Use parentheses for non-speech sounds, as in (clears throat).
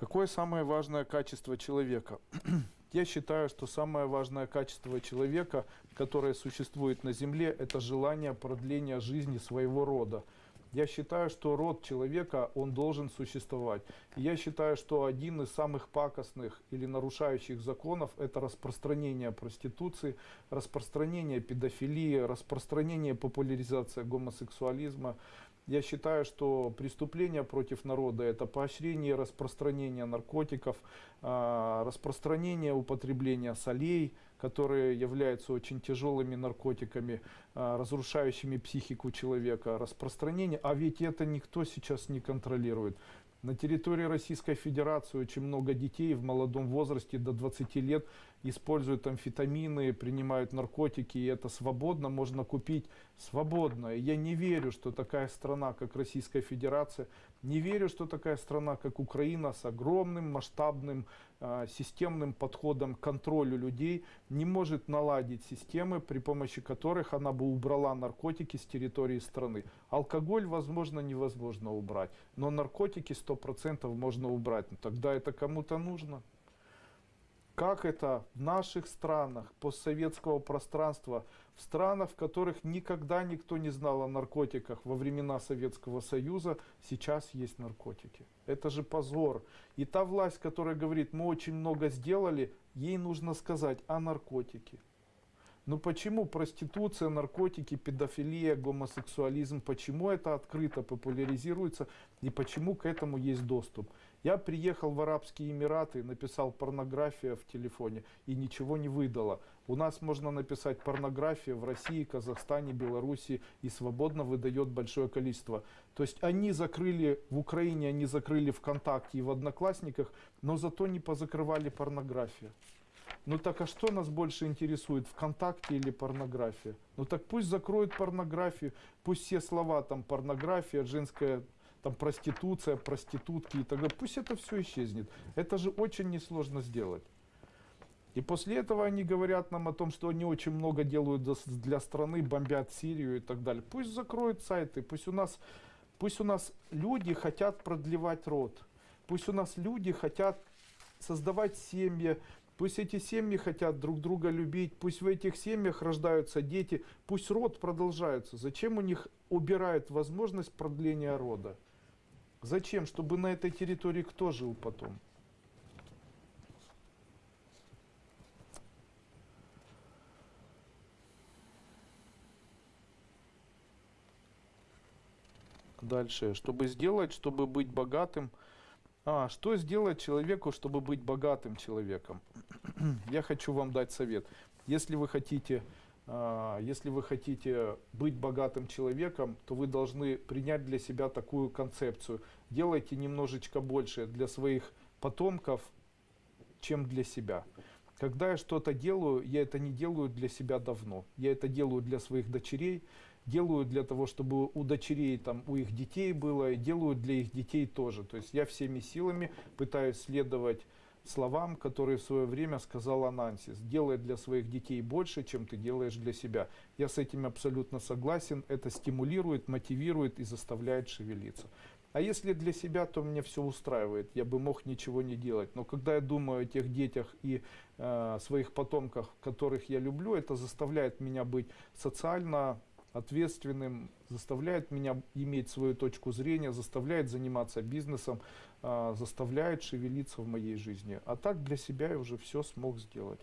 Какое самое важное качество человека? (clears throat) Я считаю, что самое важное качество человека, которое существует на Земле, это желание продления жизни своего рода. Я считаю, что род человека, он должен существовать. Я считаю, что один из самых пакостных или нарушающих законов это распространение проституции, распространение педофилии, распространение популяризация гомосексуализма. Я считаю, что преступление против народа это поощрение распространения наркотиков, а, распространение употребления солей, которые являются очень тяжелыми наркотиками, а, разрушающими психику человека, распространение, а ведь это никто сейчас не контролирует. На территории Российской Федерации очень много детей в молодом возрасте до 20 лет используют амфетамины, принимают наркотики, и это свободно можно купить свободно. Я не верю, что такая страна, как Российская Федерация, не верю, что такая страна, как Украина, с огромным масштабным э, системным подходом к контролю людей, не может наладить системы, при помощи которых она бы убрала наркотики с территории страны. Алкоголь, возможно, невозможно убрать, но наркотики 100% можно убрать. Но тогда это кому-то нужно. Как это в наших странах постсоветского пространства, в странах, в которых никогда никто не знал о наркотиках во времена Советского Союза, сейчас есть наркотики. Это же позор. И та власть, которая говорит, мы очень много сделали, ей нужно сказать о наркотике. Но почему проституция, наркотики, педофилия, гомосексуализм, почему это открыто популяризируется и почему к этому есть доступ? Я приехал в Арабские Эмираты, написал порнография в телефоне и ничего не выдало. У нас можно написать порнография в России, Казахстане, Беларуси и свободно выдает большое количество. То есть они закрыли в Украине, они закрыли ВКонтакте и в Одноклассниках, но зато не позакрывали порнографию. Ну так а что нас больше интересует, ВКонтакте или порнография? Ну так пусть закроют порнографию, пусть все слова там порнография, женская там проституция, проститутки и так далее, пусть это все исчезнет. Это же очень несложно сделать. И после этого они говорят нам о том, что они очень много делают для страны, бомбят Сирию и так далее. Пусть закроют сайты, пусть у нас, пусть у нас люди хотят продлевать род, пусть у нас люди хотят создавать семьи, Пусть эти семьи хотят друг друга любить, пусть в этих семьях рождаются дети, пусть род продолжается. Зачем у них убирают возможность продления рода? Зачем? Чтобы на этой территории кто жил потом? Дальше. Чтобы сделать, чтобы быть богатым, а, что сделать человеку, чтобы быть богатым человеком? (clears throat) Я хочу вам дать совет. Если вы хотите, а, если вы хотите быть богатым человеком, то вы должны принять для себя такую концепцию. Делайте немножечко больше для своих потомков, чем для себя. Когда я что-то делаю, я это не делаю для себя давно. Я это делаю для своих дочерей, делаю для того, чтобы у дочерей, там, у их детей было, и делаю для их детей тоже. То есть я всеми силами пытаюсь следовать словам, которые в свое время сказал Анансис. Делай для своих детей больше, чем ты делаешь для себя. Я с этим абсолютно согласен. Это стимулирует, мотивирует и заставляет шевелиться. А если для себя, то мне все устраивает. Я бы мог ничего не делать. Но когда я думаю о тех детях и э, своих потомках, которых я люблю, это заставляет меня быть социально ответственным, заставляет меня иметь свою точку зрения, заставляет заниматься бизнесом, э, заставляет шевелиться в моей жизни. А так для себя я уже все смог сделать.